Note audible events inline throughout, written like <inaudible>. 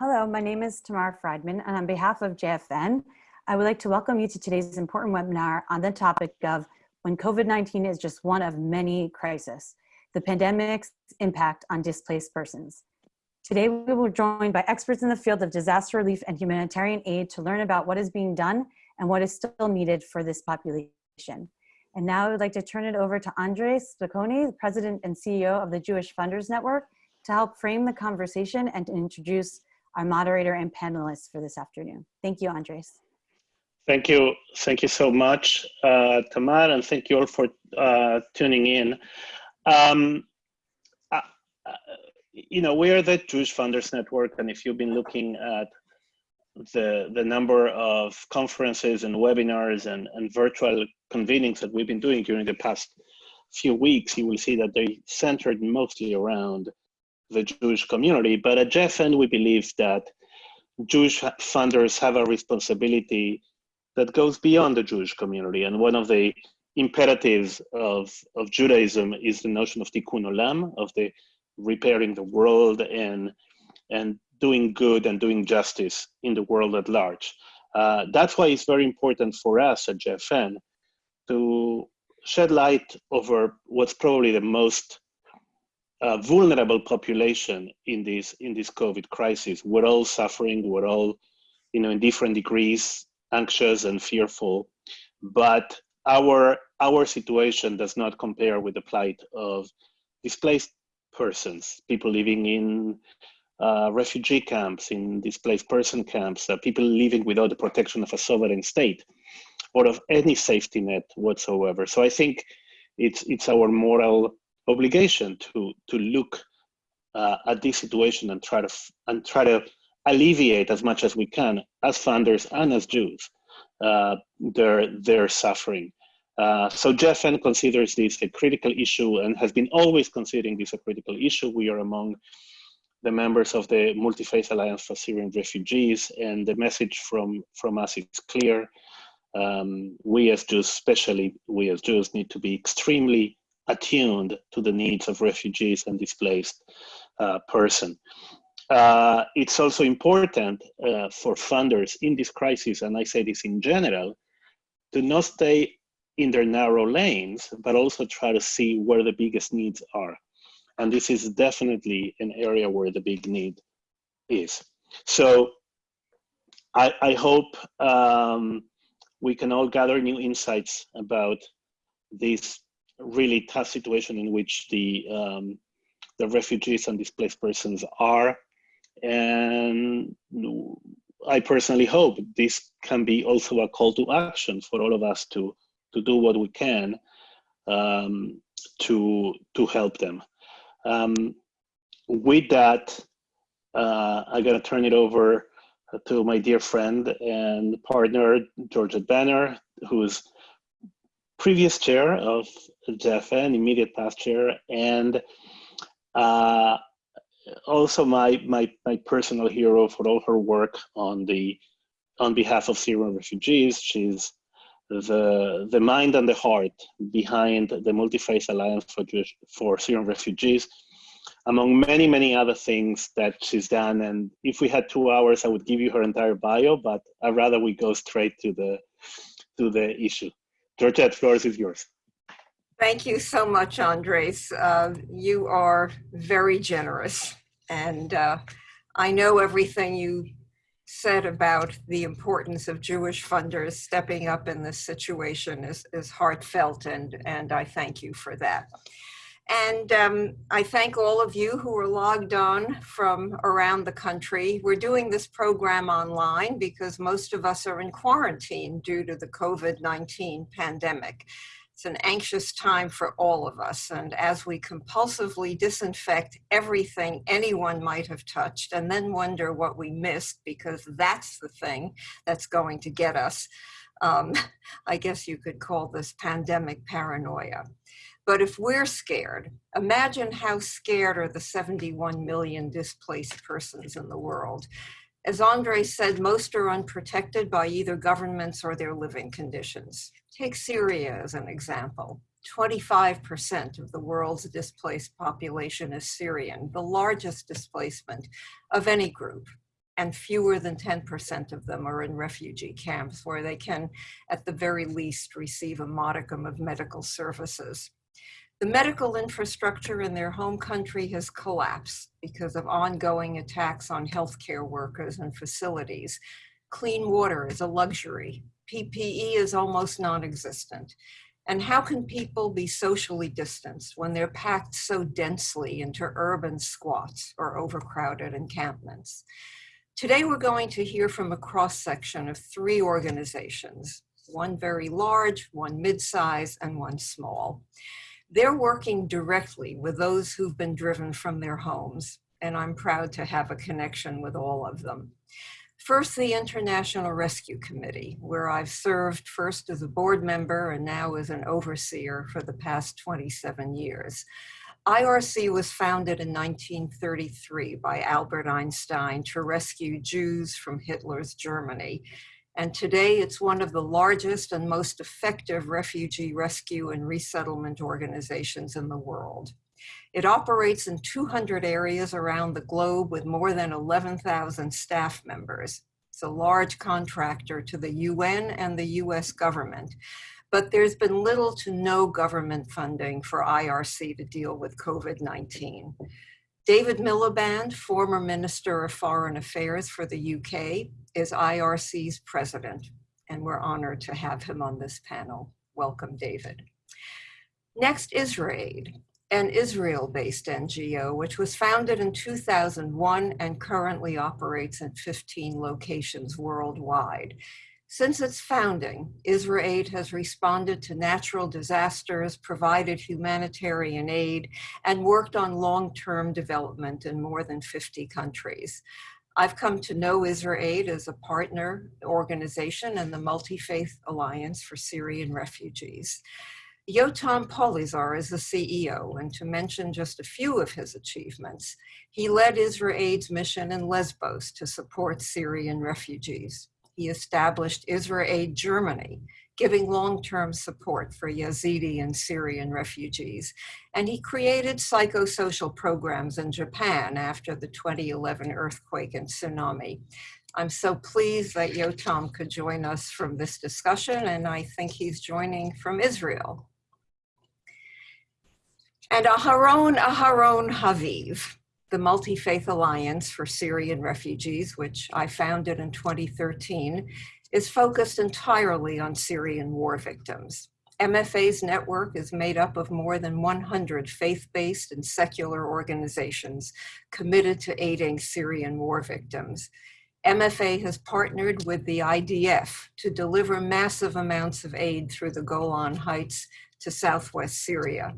Hello, my name is Tamar Friedman, and on behalf of JFN, I would like to welcome you to today's important webinar on the topic of when COVID-19 is just one of many crises, the pandemic's impact on displaced persons. Today, we will be joined by experts in the field of disaster relief and humanitarian aid to learn about what is being done and what is still needed for this population. And now I would like to turn it over to Andres Spokoiny, the President and CEO of the Jewish Funders Network, to help frame the conversation and to introduce our moderator and panelists for this afternoon. Thank you, Andres. Thank you. Thank you so much, uh, Tamar, and thank you all for uh, tuning in. Um, uh, uh you know, we are the Jewish Funders Network, and if you've been looking at the, the number of conferences and webinars and, and virtual convenings that we've been doing during the past few weeks, you will see that they centered mostly around the Jewish community. But at JFN, we believe that Jewish funders have a responsibility that goes beyond the Jewish community. And one of the imperatives of, of Judaism is the notion of tikkun olam, of the repairing the world and, and doing good and doing justice in the world at large. Uh, that's why it's very important for us at JFN to shed light over what's probably the most uh, vulnerable population in this in this COVID crisis. We're all suffering. We're all, you know, in different degrees, anxious and fearful. But our our situation does not compare with the plight of displaced persons, people living in uh, refugee camps, in displaced person camps, uh, people living without the protection of a sovereign state or of any safety net whatsoever. So I think it's it's our moral obligation to to look uh, at this situation and try to and try to alleviate as much as we can as funders and as Jews uh, their their suffering. Uh, so JFN considers this a critical issue and has been always considering this a critical issue. We are among the members of the Multi-Faith Alliance for Syrian Refugees, and the message from from us is clear. Um, we as Jews, especially we as Jews, need to be extremely attuned to the needs of refugees and displaced uh, person. Uh, it's also important uh, for funders in this crisis, and I say this in general, to not stay in their narrow lanes, but also try to see where the biggest needs are. And this is definitely an area where the big need is. So I, I hope um, we can all gather new insights about this really tough situation in which the um, the refugees and displaced persons are. And I personally hope this can be also a call to action for all of us to to do what we can um, to to help them. Um, with that, uh, I'm gonna turn it over to my dear friend and partner Georgette Bennett, who's previous chair of JFN, immediate past chair, and uh, also my, my, my personal hero for all her work on the on behalf of Syrian refugees. She's the the mind and the heart behind the Multi-Faith Alliance for Jewish, for Syrian refugees, among many many other things that she's done. And if we had two hours, I would give you her entire bio, but I'd rather we go straight to the to the issue. Georgette, floor is yours. Thank you so much, Andres. Uh, you are very generous. And uh, I know everything you said about the importance of Jewish funders stepping up in this situation is, is heartfelt, and, and I thank you for that. And um, I thank all of you who are logged on from around the country. We're doing this program online because most of us are in quarantine due to the COVID-19 pandemic. It's an anxious time for all of us. And as we compulsively disinfect everything anyone might have touched and then wonder what we missed because that's the thing that's going to get us, um, <laughs> I guess you could call this pandemic paranoia. But if we're scared, imagine how scared are the 71 million displaced persons in the world. As Andre said, most are unprotected by either governments or their living conditions. Take Syria as an example. 25% of the world's displaced population is Syrian, the largest displacement of any group. and fewer than 10% of them are in refugee camps where they can, at the very least, receive a modicum of medical services. The medical infrastructure in their home country has collapsed because of ongoing attacks on healthcare workers and facilities. Clean water is a luxury. PPE is almost non-existent. And how can people be socially distanced when they're packed so densely into urban squats or overcrowded encampments? Today, we're going to hear from a cross section of three organizations, one very large, one mid-size, and one small. They're working directly with those who've been driven from their homes, and I'm proud to have a connection with all of them. First, the International Rescue Committee, where I've served first as a board member and now as an overseer for the past 27 years. IRC was founded in 1933 by Albert Einstein to rescue Jews from Hitler's Germany. And today it's one of the largest and most effective refugee rescue and resettlement organizations in the world. It operates in 200 areas around the globe with more than 11,000 staff members. It's a large contractor to the UN and the US government, but there's been little to no government funding for IRC to deal with COVID-19. David Miliband, former Minister of Foreign Affairs for the UK, is IRC's president, and we're honored to have him on this panel. Welcome, David. Next, IsraAid an Israel-based NGO, which was founded in 2001 and currently operates in 15 locations worldwide. Since its founding, IsraAid has responded to natural disasters, provided humanitarian aid, and worked on long-term development in more than 50 countries. I've come to know IsraAid as a partner organization and the Multi-Faith Alliance for Syrian Refugees. Yotam Polizer is the CEO, and to mention just a few of his achievements, he led IsraAid's mission in Lesbos to support Syrian refugees. He established IsraAid Germany, giving long-term support for Yazidi and Syrian refugees. And he created psychosocial programs in Japan after the 2011 earthquake and tsunami. I'm so pleased that Yotam could join us from this discussion, and I think he's joining from Israel. And Aharon Aharon Haviv, the Multi-Faith Alliance for Syrian Refugees, which I founded in 2013, is focused entirely on Syrian war victims. MFA's network is made up of more than 100 faith-based and secular organizations committed to aiding Syrian war victims. MFA has partnered with the IDF to deliver massive amounts of aid through the Golan Heights to Southwest Syria.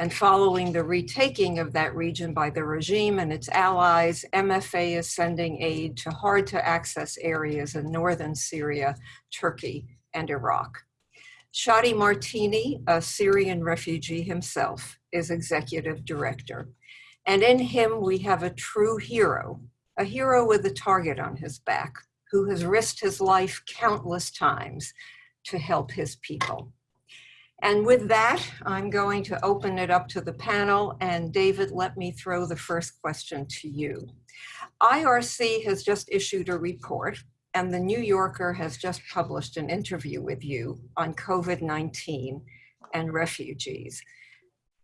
And following the retaking of that region by the regime and its allies, MFA is sending aid to hard to access areas in northern Syria, Turkey, and Iraq. Shadi Martini, a Syrian refugee himself, is executive director. And in him, we have a true hero, a hero with a target on his back, who has risked his life countless times to help his people. And with that, I'm going to open it up to the panel. And David, let me throw the first question to you. IRC has just issued a report and the New Yorker has just published an interview with you on COVID-19 and refugees.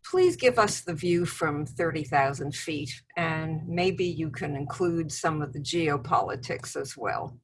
Please give us the view from 30,000 feet and maybe you can include some of the geopolitics as well.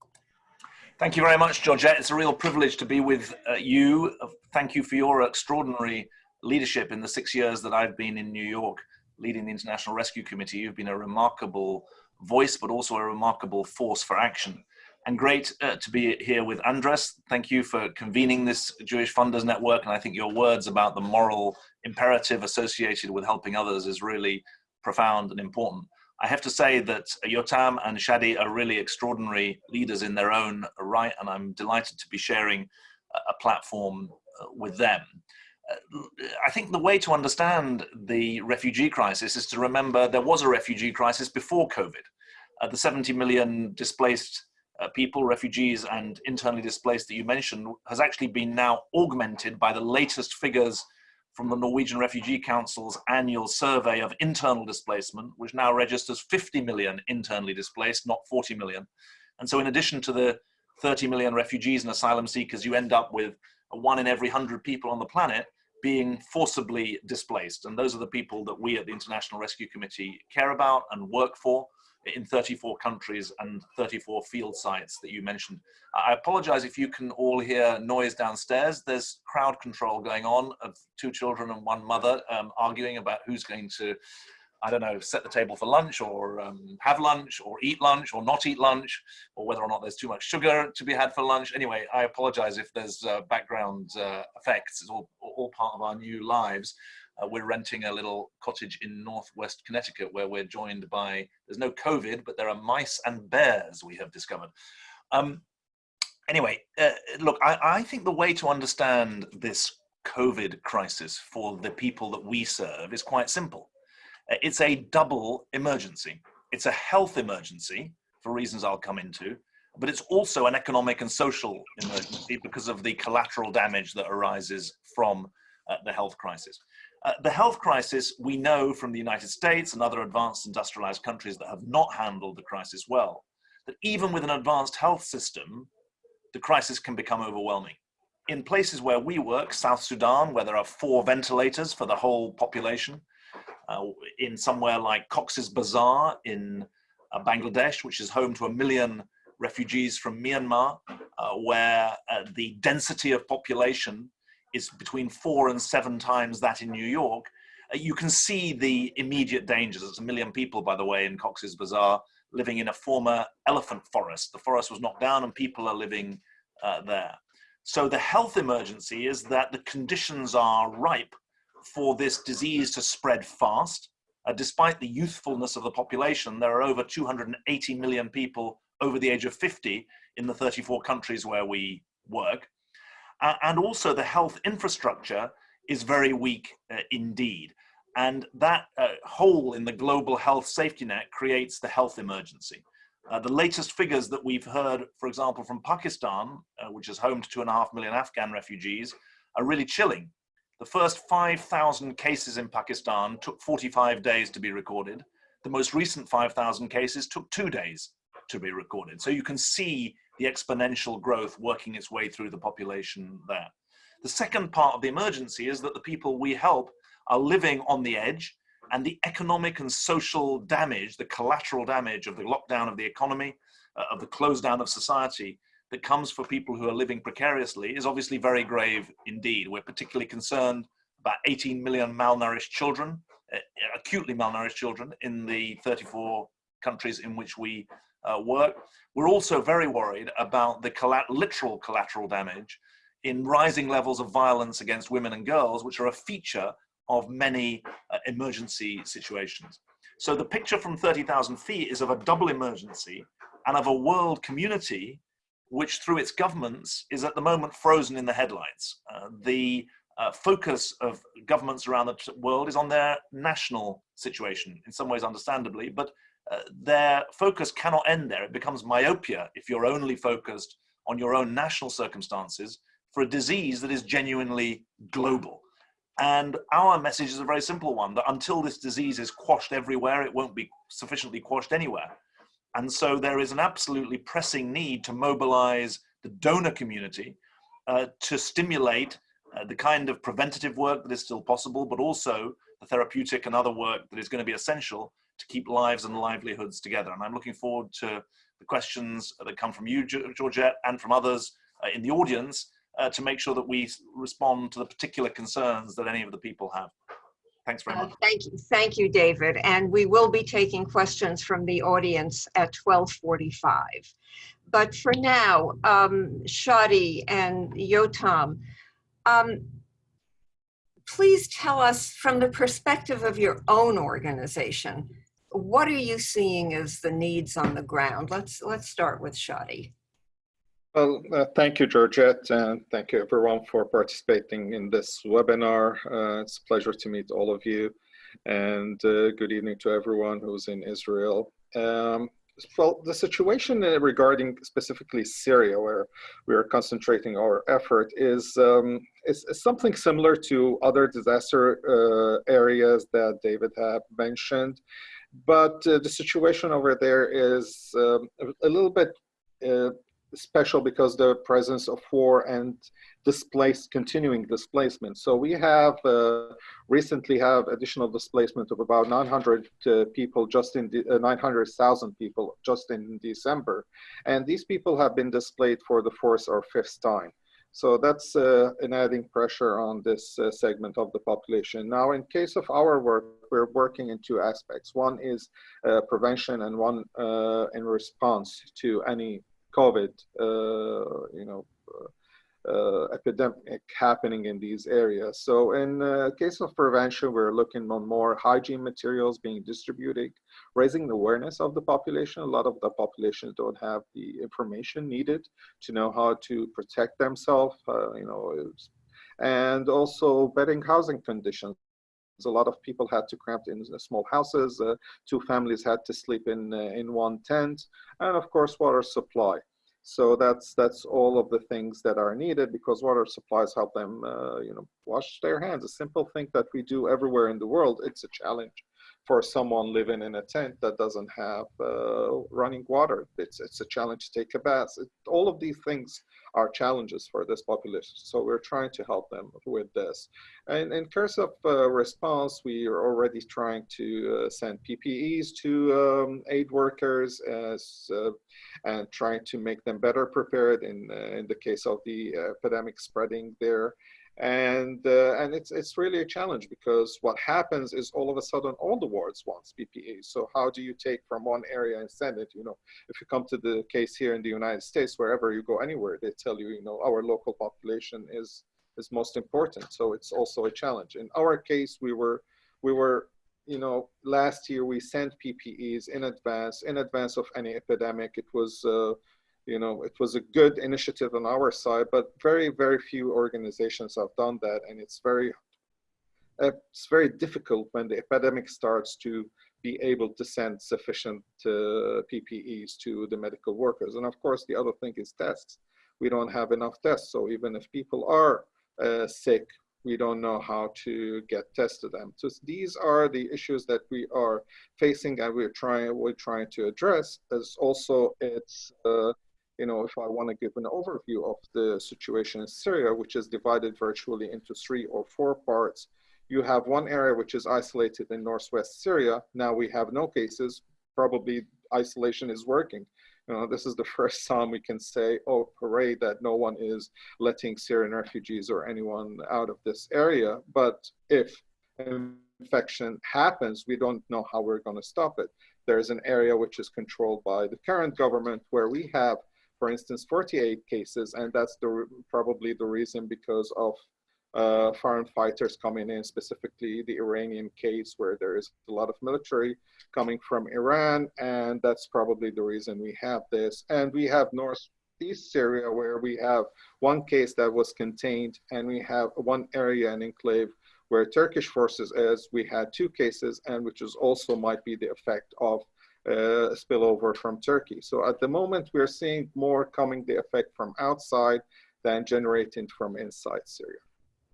Thank you very much, Georgette. It's a real privilege to be with uh, you. Thank you for your extraordinary leadership in the six years that I've been in New York leading the International Rescue Committee. You've been a remarkable voice, but also a remarkable force for action. And great uh, to be here with Andres. Thank you for convening this Jewish Funders Network. And I think your words about the moral imperative associated with helping others is really profound and important. I have to say that Yotam and Shadi are really extraordinary leaders in their own right, and I'm delighted to be sharing a platform uh, with them. Uh, I think the way to understand the refugee crisis is to remember there was a refugee crisis before COVID. Uh, the 70 million displaced uh, people, refugees and internally displaced that you mentioned has actually been now augmented by the latest figures from the Norwegian Refugee Council's annual survey of internal displacement, which now registers 50 million internally displaced, not 40 million. And so in addition to the 30 million refugees and asylum seekers, you end up with one in every 100 people on the planet being forcibly displaced. And those are the people that we at the International Rescue Committee care about and work for in 34 countries and 34 field sites that you mentioned. I apologize if you can all hear noise downstairs. There's crowd control going on of two children and one mother um, arguing about who's going to I don't know, set the table for lunch or um, have lunch or eat lunch or not eat lunch or whether or not there's too much sugar to be had for lunch. Anyway, I apologize if there's uh, background uh, effects. It's all, all part of our new lives. Uh, we're renting a little cottage in Northwest Connecticut where we're joined by, there's no COVID, but there are mice and bears we have discovered. Um, anyway, uh, look, I, I think the way to understand this COVID crisis for the people that we serve is quite simple uh, it's a double emergency. It's a health emergency for reasons I'll come into, but it's also an economic and social emergency because of the collateral damage that arises from uh, the health crisis. Uh, the health crisis, we know from the United States and other advanced industrialized countries that have not handled the crisis well, that even with an advanced health system, the crisis can become overwhelming. In places where we work, South Sudan, where there are four ventilators for the whole population, uh, in somewhere like Cox's Bazar in uh, Bangladesh, which is home to a million refugees from Myanmar, uh, where uh, the density of population is between four and seven times that in New York, uh, you can see the immediate dangers. There's a million people, by the way, in Cox's Bazar living in a former elephant forest. The forest was knocked down and people are living uh, there. So the health emergency is that the conditions are ripe for this disease to spread fast. Uh, despite the youthfulness of the population, there are over 280 million people over the age of 50 in the 34 countries where we work. Uh, and also the health infrastructure is very weak uh, indeed. And that uh, hole in the global health safety net creates the health emergency. Uh, the latest figures that we've heard, for example, from Pakistan, uh, which is home to two and a half million Afghan refugees, are really chilling. The first 5,000 cases in Pakistan took 45 days to be recorded. The most recent 5,000 cases took two days to be recorded. So you can see the exponential growth working its way through the population there. The second part of the emergency is that the people we help are living on the edge and the economic and social damage, the collateral damage of the lockdown of the economy, uh, of the close down of society that comes for people who are living precariously is obviously very grave indeed. We're particularly concerned about 18 million malnourished children, uh, acutely malnourished children in the 34 countries in which we uh, work. We're also very worried about the literal collateral damage in rising levels of violence against women and girls, which are a feature of many uh, emergency situations. So the picture from 30,000 feet is of a double emergency and of a world community which through its governments is at the moment frozen in the headlights. Uh, the uh, focus of governments around the world is on their national situation, in some ways understandably, but their focus cannot end there. It becomes myopia if you're only focused on your own national circumstances for a disease that is genuinely global. And our message is a very simple one, that until this disease is quashed everywhere, it won't be sufficiently quashed anywhere. And so there is an absolutely pressing need to mobilize the donor community uh, to stimulate uh, the kind of preventative work that is still possible, but also the therapeutic and other work that is going to be essential to keep lives and livelihoods together. And I'm looking forward to the questions that come from you, Georgette, and from others uh, in the audience uh, to make sure that we respond to the particular concerns that any of the people have. Thanks very uh, much. Uh, thank you, thank you, David. And we will be taking questions from the audience at 1245. But for now, um, Shadi and Yotam, um, please tell us from the perspective of your own organization, what are you seeing as the needs on the ground? Let's, let's start with Shadi. Well, uh, thank you, Georgette, and thank you everyone for participating in this webinar. Uh, it's a pleasure to meet all of you, and uh, good evening to everyone who's in Israel. Um, well, the situation regarding specifically Syria, where we are concentrating our effort, is, um, is, is, something similar to other disaster uh, areas that David have mentioned. But uh, the situation over there is um, a little bit uh, special because the presence of war and displaced continuing displacement. So we have uh, recently have additional displacement of about 900 uh, people just in uh, 900,000 people just in December, and these people have been displaced for the fourth or fifth time. So that's uh, an adding pressure on this uh, segment of the population. Now, in case of our work, we're working in two aspects. One is uh, prevention and one in response to any COVID, uh, you know, uh, epidemic happening in these areas. So in uh, case of prevention, we're looking on more hygiene materials being distributed, raising the awareness of the population. A lot of the population don't have the information needed to know how to protect themselves, uh, you know, and also bettering housing conditions. A lot of people had to cramp in small houses. Uh, two families had to sleep in uh, in one tent, and of course, water supply. So that's that's all of the things that are needed because water supplies help them, uh, you know, wash their hands. A simple thing that we do everywhere in the world. It's a challenge for someone living in a tent that doesn't have uh, running water. It's it's a challenge to take a bath. It, all of these things are challenges for this population. So we're trying to help them with this. And in terms of uh, response, we are already trying to uh, send PPEs to um, aid workers as, uh, and trying to make them better prepared in, uh, in the case of the epidemic spreading there and uh, and it's it's really a challenge because what happens is all of a sudden all the wards wants PPE. So how do you take from one area and send it? You know, if you come to the case here in the United States, wherever you go anywhere, they tell you, you know, our local population is is most important. So it's also a challenge. In our case, we were we were you know last year we sent PPEs in advance in advance of any epidemic. It was uh, you know, it was a good initiative on our side, but very, very few organizations have done that. And it's very, it's very difficult when the epidemic starts to be able to send sufficient uh, PPEs to the medical workers. And of course, the other thing is tests. We don't have enough tests. So even if people are uh, sick, we don't know how to get tested them. So these are the issues that we are facing and we're trying, we're trying to address as also it's uh, you know, if I want to give an overview of the situation in Syria, which is divided virtually into three or four parts, you have one area which is isolated in northwest Syria. Now we have no cases. Probably isolation is working. You know, this is the <laughs> first time we can say, oh, hooray, that no one is letting Syrian refugees or anyone out of this area. But if infection happens, we don't know how we're going to stop it. There's an area which is controlled by the current government where we have for instance, 48 cases, and that's the, probably the reason because of uh, foreign fighters coming in, specifically the Iranian case where there is a lot of military coming from Iran, and that's probably the reason we have this. And we have northeast Syria where we have one case that was contained, and we have one area, an enclave, where Turkish forces, as we had two cases, and which is also might be the effect of uh, spillover from Turkey. So at the moment, we're seeing more coming the effect from outside than generating from inside Syria.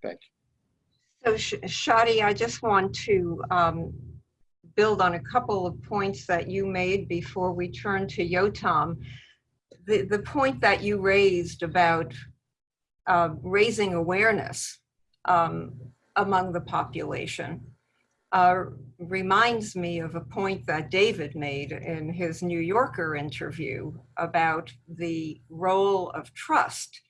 Thank you. So Shadi, I just want to um, build on a couple of points that you made before we turn to Yotam. The, the point that you raised about uh, raising awareness um, among the population uh, reminds me of a point that David made in his New Yorker interview about the role of trust,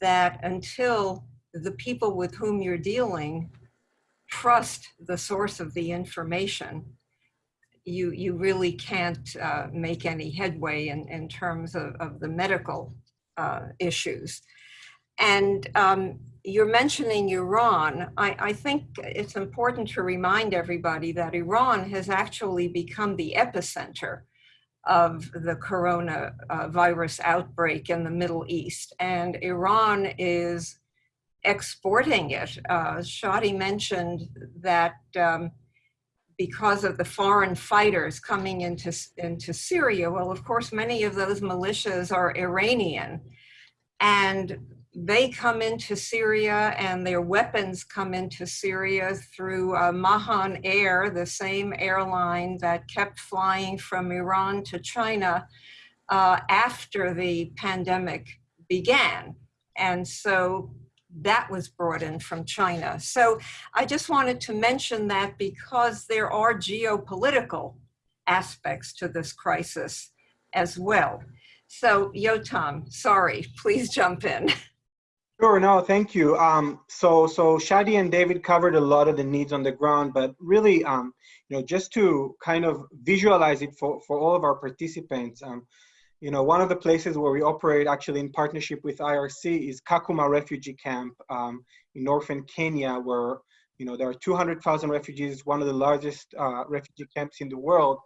that until the people with whom you're dealing trust the source of the information, you, you really can't uh, make any headway in, in terms of, of the medical uh, issues. And um, you're mentioning Iran. I, I, think it's important to remind everybody that Iran has actually become the epicenter of the coronavirus outbreak in the Middle East. And Iran is exporting it. Uh, Shadi mentioned that um, because of the foreign fighters coming into, into Syria. Well, of course, many of those militias are Iranian and they come into Syria and their weapons come into Syria through uh, Mahan Air, the same airline that kept flying from Iran to China uh, after the pandemic began. And so that was brought in from China. So I just wanted to mention that because there are geopolitical aspects to this crisis as well. So Yotam, sorry, please jump in. <laughs> Sure, no, thank you. Um, so, so Shadi and David covered a lot of the needs on the ground, but really, um, you know, just to kind of visualize it for, for all of our participants, um, you know, one of the places where we operate actually in partnership with IRC is Kakuma Refugee Camp um, in northern Kenya, where, you know, there are 200,000 refugees, one of the largest uh, refugee camps in the world.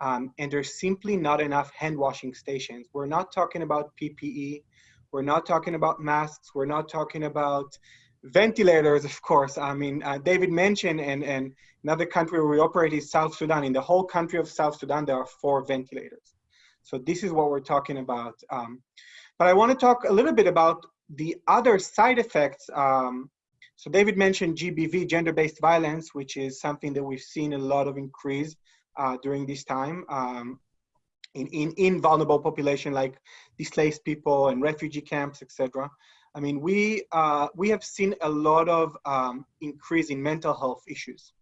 Um, and there's simply not enough hand washing stations. We're not talking about PPE. We're not talking about masks. We're not talking about ventilators, of course. I mean, uh, David mentioned, and, and another country where we operate is South Sudan. In the whole country of South Sudan, there are four ventilators. So this is what we're talking about. Um, but I want to talk a little bit about the other side effects. Um, so David mentioned GBV, gender-based violence, which is something that we've seen a lot of increase uh, during this time. Um, in, in, in vulnerable population like displaced people and refugee camps, etc. I mean, we, uh, we have seen a lot of um, increase in mental health issues,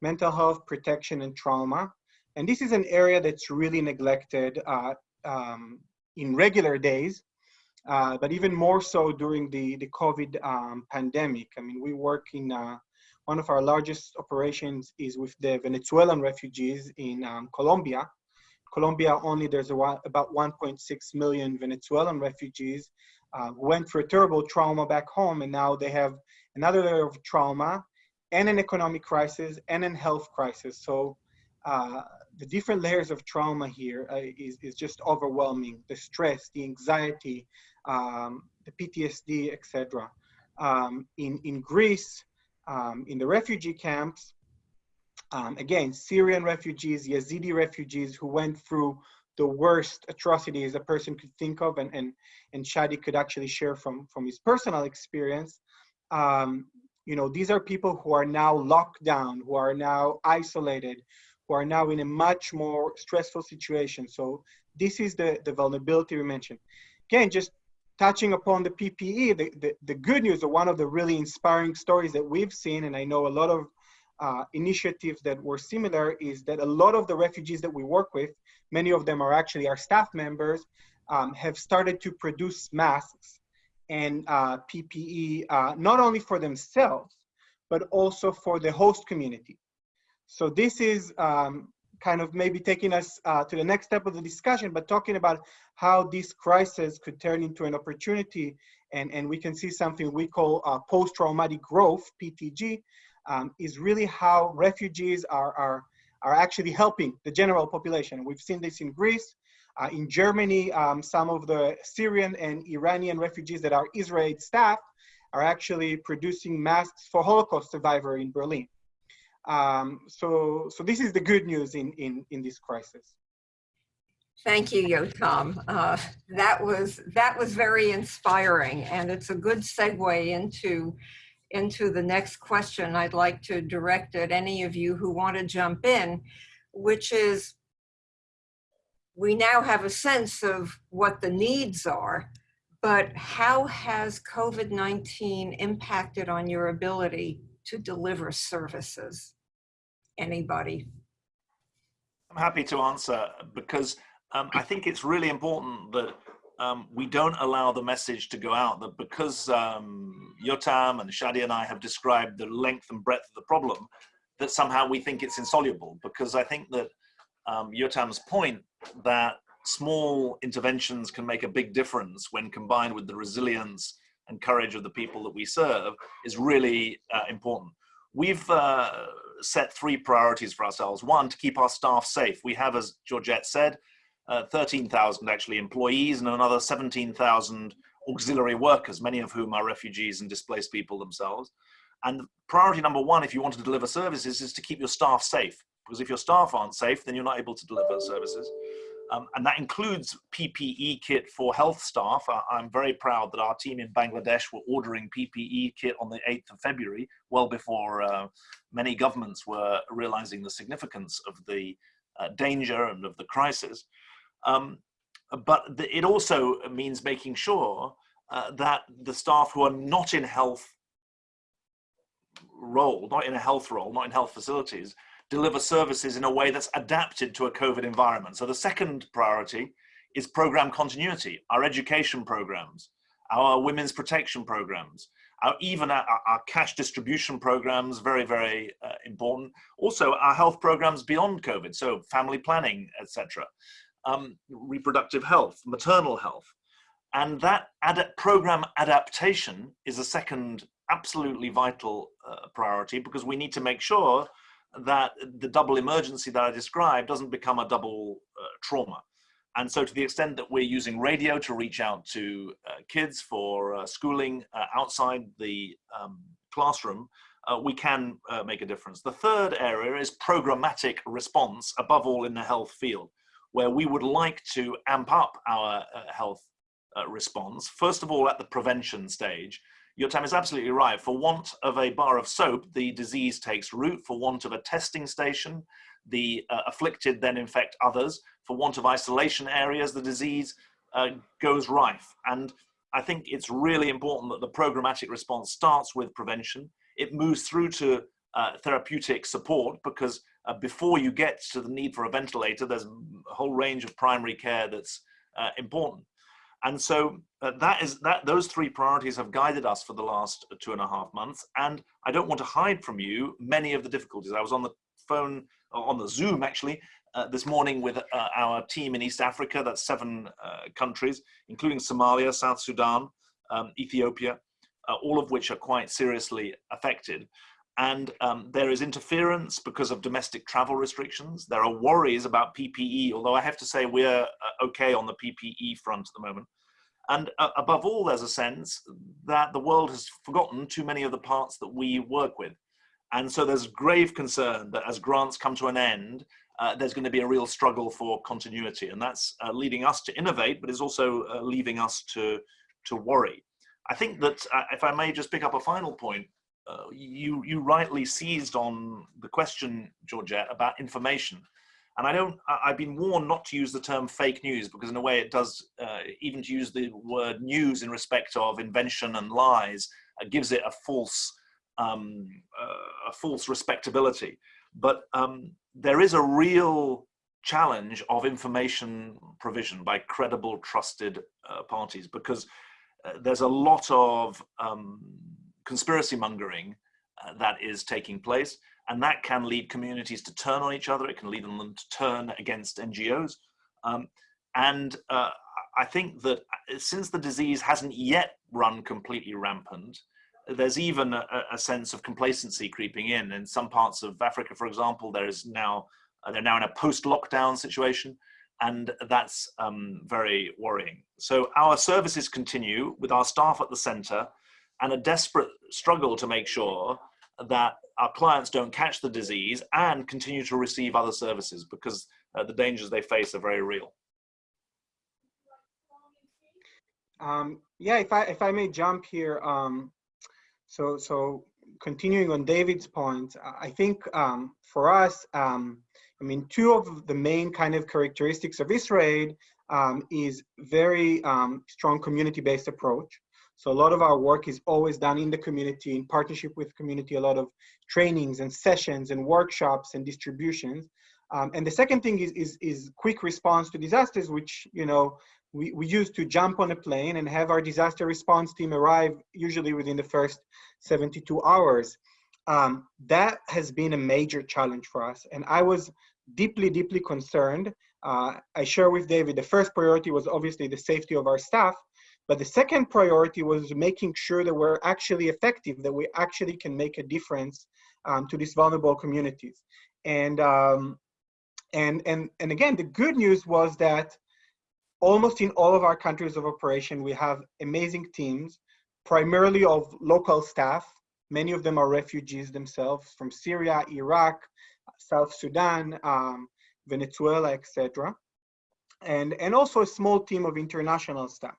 mental health protection and trauma. And this is an area that's really neglected uh, um, in regular days, uh, but even more so during the, the COVID um, pandemic. I mean, we work in, uh, one of our largest operations is with the Venezuelan refugees in um, Colombia, Colombia only there's a, about 1.6 million Venezuelan refugees uh, went through a terrible trauma back home and now they have another layer of trauma and an economic crisis and a health crisis. So uh, the different layers of trauma here uh, is, is just overwhelming. The stress, the anxiety, um, the PTSD, etc. Um, in, in Greece, um, in the refugee camps, um, again, Syrian refugees, Yazidi refugees who went through the worst atrocities a person could think of, and, and, and Shadi could actually share from, from his personal experience. Um, you know, these are people who are now locked down, who are now isolated, who are now in a much more stressful situation. So this is the, the vulnerability we mentioned. Again, just touching upon the PPE, the, the, the good news, or one of the really inspiring stories that we've seen, and I know a lot of uh, initiatives that were similar is that a lot of the refugees that we work with, many of them are actually our staff members, um, have started to produce masks and uh, PPE, uh, not only for themselves, but also for the host community. So this is um, kind of maybe taking us uh, to the next step of the discussion, but talking about how this crisis could turn into an opportunity and, and we can see something we call uh, post-traumatic growth, PTG, um, is really how refugees are, are, are actually helping the general population. We've seen this in Greece, uh, in Germany, um, some of the Syrian and Iranian refugees that are IsraAid staff are actually producing masks for Holocaust survivor in Berlin. Um, so, so this is the good news in, in, in this crisis. Thank you, Yotam. Uh, that was that was very inspiring, and it's a good segue into into the next question I'd like to direct at any of you who want to jump in, which is we now have a sense of what the needs are, but how has COVID-19 impacted on your ability to deliver services? Anybody? I'm happy to answer because um, I think it's really important that um, we don't allow the message to go out that because um, Yotam and Shadi and I have described the length and breadth of the problem, that somehow we think it's insoluble. Because I think that um, Yotam's point that small interventions can make a big difference when combined with the resilience and courage of the people that we serve is really uh, important. We've uh, set three priorities for ourselves. One, to keep our staff safe. We have, as Georgette said, uh, 13,000 actually employees and another 17,000 auxiliary workers, many of whom are refugees and displaced people themselves. And priority number one, if you want to deliver services, is to keep your staff safe. because if your staff aren't safe, then you're not able to deliver services. Um, and that includes PPE kit for health staff. I, am very proud that our team in Bangladesh were ordering PPE kit on the 8th of February, well before uh, many governments were realizing the significance of the uh, danger and of the crisis. Um, but the, it also means making sure uh, that the staff who are not in health role, not in a health role, not in health facilities, deliver services in a way that's adapted to a COVID environment. So the second priority is program continuity, our education programs, our women's protection programs, our, even our, our cash distribution programs, very, very uh, important. Also our health programs beyond COVID, so family planning, etc. Um, reproductive health, maternal health. And that ad program adaptation is a second absolutely vital uh, priority because we need to make sure that the double emergency that I described doesn't become a double uh, trauma. And so to the extent that we're using radio to reach out to uh, kids for uh, schooling uh, outside the um, classroom, uh, we can make a difference. The third area is programmatic response, above all in the health field, where we would like to amp up our health response, first of all at the prevention stage, Yotam is absolutely right. For want of a bar of soap, the disease takes root. For want of a testing station, the uh, afflicted then infect others. For want of isolation areas, the disease uh, goes rife. And I think it's really important that the programmatic response starts with prevention. It moves through to uh, therapeutic support because uh, before you get to the need for a ventilator, there's a whole range of primary care that's uh, important. And so uh, that is that those three priorities have guided us for the last two and a half months. And I don't want to hide from you many of the difficulties. I was on the phone, uh, on the Zoom actually, uh, this morning with uh, our team in East Africa, that's seven countries, including Somalia, South Sudan, um, Ethiopia, all of which are quite seriously affected. And um, there is interference because of domestic travel restrictions. There are worries about PPE, although I have to say we're uh, okay on the PPE front at the moment. And uh, above all, there's a sense that the world has forgotten too many of the parts that we work with. And so there's grave concern that as grants come to an end, uh, there's going to be a real struggle for continuity. And that's uh, leading us to innovate, but is also uh, leaving us to, to worry. I think that, uh, if I may just pick up a final point, uh, you you rightly seized on the question, Georgette, about information. And I don't, I've been warned not to use the term fake news because in a way it does, uh, even to use the word news in respect of invention and lies, uh, gives it a false, um, uh, a false respectability. But um, there is a real challenge of information provision by credible, trusted uh, parties because there's a lot of um, conspiracy mongering uh, that is taking place. And that can lead communities to turn on each other. It can lead them to turn against NGOs. Um, and uh, I think that uh, since the disease hasn't yet run completely rampant, there's even a, a sense of complacency creeping in. In some parts of Africa, for example, there is now uh, they're now in a post-lockdown situation, and that's um, very worrying. So our services continue with our staff at the centre and a desperate struggle to make sure that our clients don't catch the disease and continue to receive other services because uh, the dangers they face are very real. Um, yeah, if I if I may jump here, um, so so continuing on David's point, I think um, for us, um, I mean, two of the main kind of characteristics of IsraAid um, is very um, strong community-based approach. So a lot of our work is always done in the community, in partnership with community, a lot of trainings and sessions and workshops and distributions. Um, and the second thing is, is, is quick response to disasters, which, you know, we, we used to jump on a plane and have our disaster response team arrive usually within the first 72 hours. Um, that has been a major challenge for us. And I was deeply, deeply concerned. Uh, I share with David, the first priority was obviously the safety of our staff, but the second priority was making sure that we're actually effective, that we actually can make a difference um, to these vulnerable communities. And, um, and, and, and again, the good news was that almost in all of our countries of operation, we have amazing teams, primarily of local staff. Many of them are refugees themselves from Syria, Iraq, South Sudan, um, Venezuela, etc. And, and also a small team of international staff.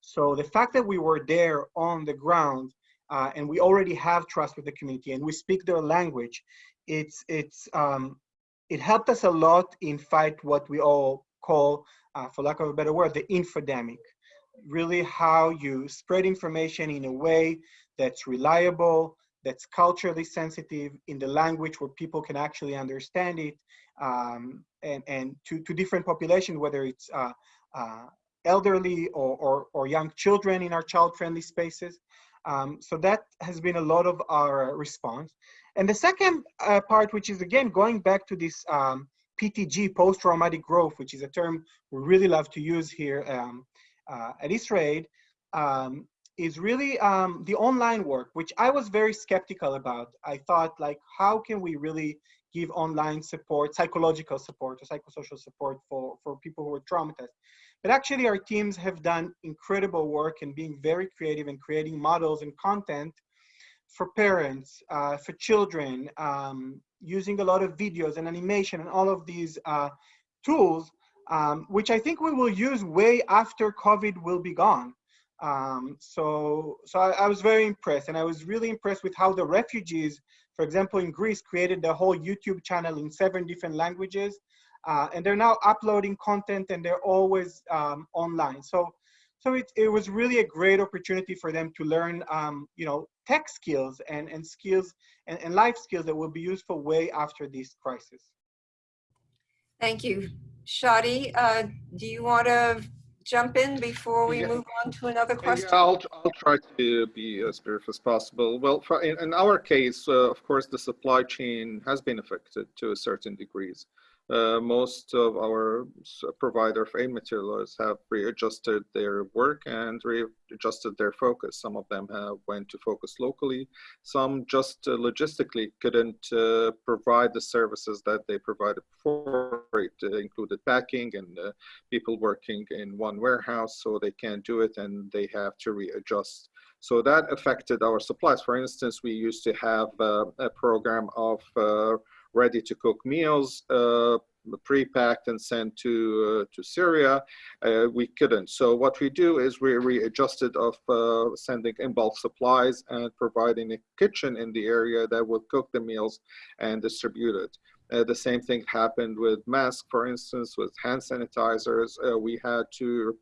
So the fact that we were there on the ground uh, and we already have trust with the community and we speak their language, it's, it's, um, it helped us a lot in fight what we all call, uh, for lack of a better word, the infodemic. Really how you spread information in a way that's reliable, that's culturally sensitive in the language where people can actually understand it, um, and, and to, to different populations, whether it's uh, uh, elderly or, or, or, young children in our child-friendly spaces. Um, so that has been a lot of our response. And the second uh, part, which is again, going back to this um, PTG, post-traumatic growth, which is a term we really love to use here um, uh, at IsraAid, um, is really um, the online work, which I was very skeptical about. I thought like, how can we really give online support, psychological support or psychosocial support for, for people who are traumatized? But actually our teams have done incredible work in being very creative and creating models and content for parents, uh, for children, um, using a lot of videos and animation and all of these uh, tools, um, which I think we will use way after COVID will be gone. Um, so so I, I, was very impressed and I was really impressed with how the refugees, for example, in Greece, created the whole YouTube channel in seven different languages. Uh, and they're now uploading content and they're always um, online. So so it, it was really a great opportunity for them to learn, um, you know, tech skills and, and skills and, and life skills that will be useful way after this crisis. Thank you. Shadi, uh, do you want to jump in before we yeah. move on to another question? Yeah, I'll, I'll try to be as brief as possible. Well, for, in, in, our case, uh, of course, the supply chain has been affected to a certain degrees. Uh, most of our provider of aid materials have readjusted their work and readjusted their focus. Some of them have went to focus locally. Some just uh, logistically couldn't uh, provide the services that they provided before. It uh, included packing and people working in one warehouse, so they can't do it and they have to readjust. So that affected our supplies. For instance, we used to have a program of ready to cook meals uh, pre-packed and sent to uh, to Syria. Uh, we couldn't. So what we do is we readjusted of uh, sending in bulk supplies and providing a kitchen in the area that would cook the meals and distribute it. Uh, the same thing happened with masks, for instance, with hand sanitizers. Uh, we had to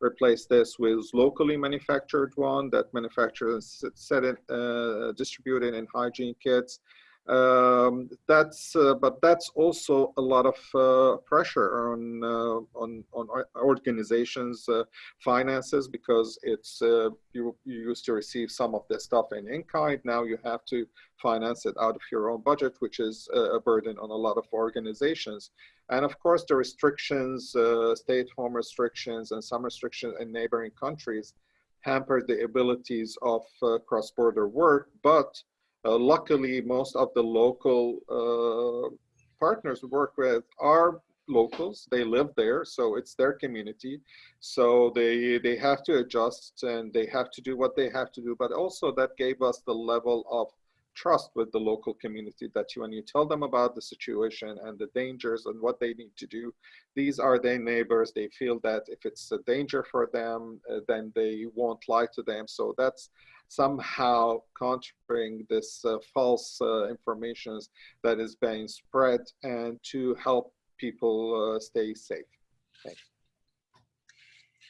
replace this with locally manufactured one that manufacturers set it, uh, distributed in hygiene kits. Um, that's uh, but that's also a lot of uh, pressure on uh, on on organizations uh, finances because it's uh, you, you used to receive some of this stuff in in kind now you have to finance it out of your own budget which is a burden on a lot of organizations. And of course the restrictions uh, home restrictions and some restrictions in neighboring countries hampered the abilities of cross-border work. But uh, luckily, most of the local uh, partners we work with are locals. They live there so it's their community. So they they have to adjust and they have to do what they have to do but also that gave us the level of trust with the local community that you, when you tell them about the situation and the dangers and what they need to do these are their neighbors. They feel that if it's a danger for them uh, then they won't lie to them. So that's somehow countering this uh, false uh, information that is being spread and to help people uh, stay safe.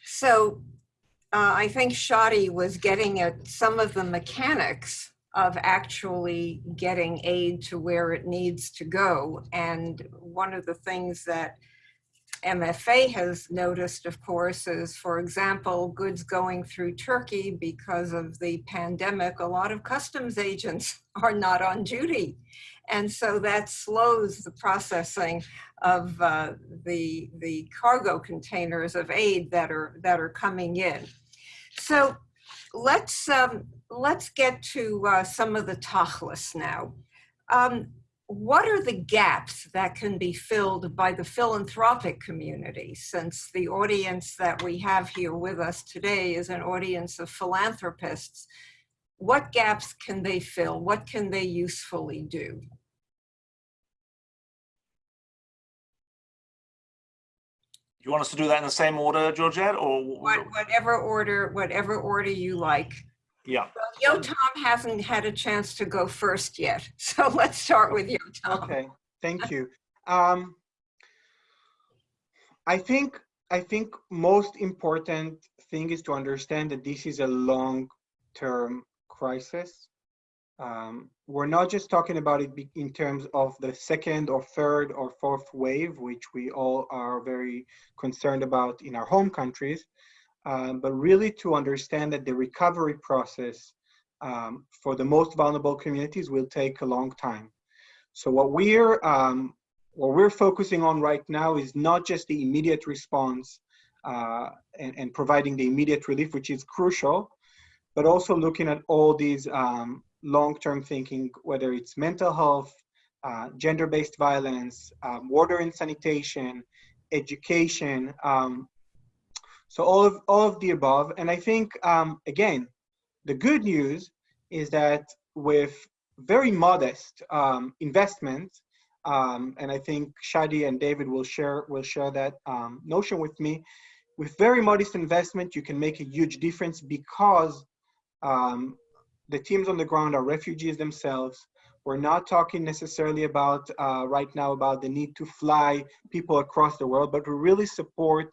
So uh, I think Shadi was getting at some of the mechanics of actually getting aid to where it needs to go. And one of the things that MFA has noticed, of course, is, for example, goods going through Turkey because of the pandemic, a lot of customs agents <laughs> are not on duty. And so that slows the processing of uh, the, the cargo containers of aid that are, that are coming in. So let's, um, let's get to uh, some of the tachlis now. Um, what are the gaps that can be filled by the philanthropic community since the audience that we have here with us today is an audience of philanthropists? What gaps can they fill? What can they usefully do? You want us to do that in the same order georgette or what, whatever order whatever order you like. Yeah, Well, Yotam hasn't had a chance to go first yet, <laughs> so let's start with Yo Tom. Okay, thank you. Um, I think I think most important thing is to understand that this is a long-term crisis. Um, we're not just talking about it in terms of the second or third or fourth wave, which we all are very concerned about in our home countries, um, but really to understand that the recovery process um, for the most vulnerable communities will take a long time. So what we're um, what we're focusing on right now is not just the immediate response uh, and, and, providing the immediate relief, which is crucial, but also looking at all these um, long-term thinking, whether it's mental health, uh, gender-based violence, um, water and sanitation, education. Um, so all of all of the above, and I think um, again, the good news is that with very modest um, investment, um, and I think Shadi and David will share will share that um, notion with me. With very modest investment, you can make a huge difference because um, the teams on the ground are refugees themselves. We're not talking necessarily about uh, right now about the need to fly people across the world, but we really support